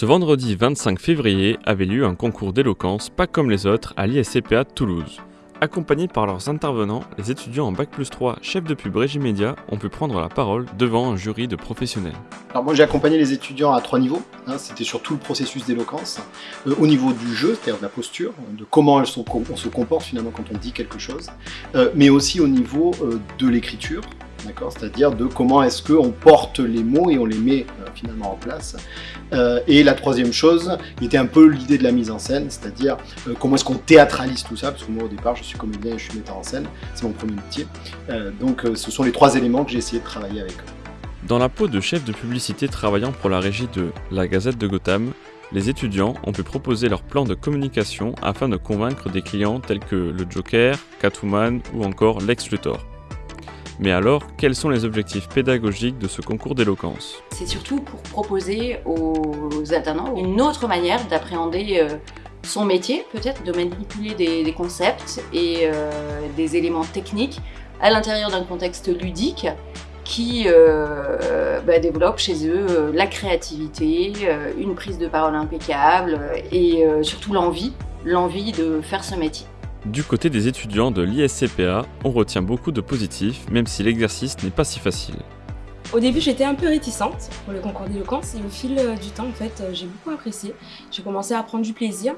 Ce vendredi 25 février avait lieu un concours d'éloquence pas comme les autres à l'ISCPA de Toulouse. Accompagnés par leurs intervenants, les étudiants en Bac plus 3 chefs de pub Régimédia ont pu prendre la parole devant un jury de professionnels. Alors moi j'ai accompagné les étudiants à trois niveaux, hein. c'était sur tout le processus d'éloquence, euh, au niveau du jeu, c'est-à-dire de la posture, de comment on se comporte finalement quand on dit quelque chose, euh, mais aussi au niveau euh, de l'écriture, C'est-à-dire de comment est-ce qu'on porte les mots et on les met euh, finalement en place. Euh, et la troisième chose, était un peu l'idée de la mise en scène, c'est-à-dire euh, comment est-ce qu'on théâtralise tout ça, parce que moi au départ je suis comédien et je suis metteur en scène, c'est mon premier métier. donc ce sont les trois éléments que j'ai essayé de travailler avec eux. Dans la peau de chef de publicité travaillant pour la régie de La Gazette de Gotham, les étudiants ont pu proposer leur plan de communication afin de convaincre des clients tels que le Joker, Catwoman ou encore Lex Luthor. Mais alors, quels sont les objectifs pédagogiques de ce concours d'éloquence? C'est surtout pour proposer aux alternants une autre manière d'appréhender euh, son métier, peut-être de manipuler des, concepts et euh, des éléments techniques à l'intérieur d'un contexte ludique qui euh, bah, développe chez eux la créativité, une prise de parole impeccable et surtout l'envie, l'envie de faire ce métier. Du côté des étudiants de l'ISCPA, on retient beaucoup de positifs, même si l'exercice n'est pas si facile. Au début, j'étais un peu réticente pour le concours d'éloquence et au fil euh, du temps, en fait, euh, j'ai beaucoup apprécié. J'ai commencé à prendre du plaisir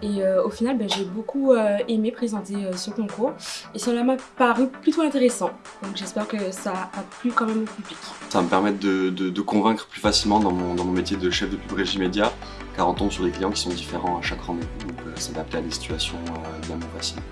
et euh, au final, ben, j'ai beaucoup aimé présenter ce concours et cela m'a paru plutôt intéressant. Donc j'espère que ça a plu quand même au public. Ça va me permettre de, convaincre plus facilement dans mon, métier de chef de pub régie média car on tombe sur des clients qui sont différents à chaque rendez-vous, donc s'adapter à des situations bien plus faciles.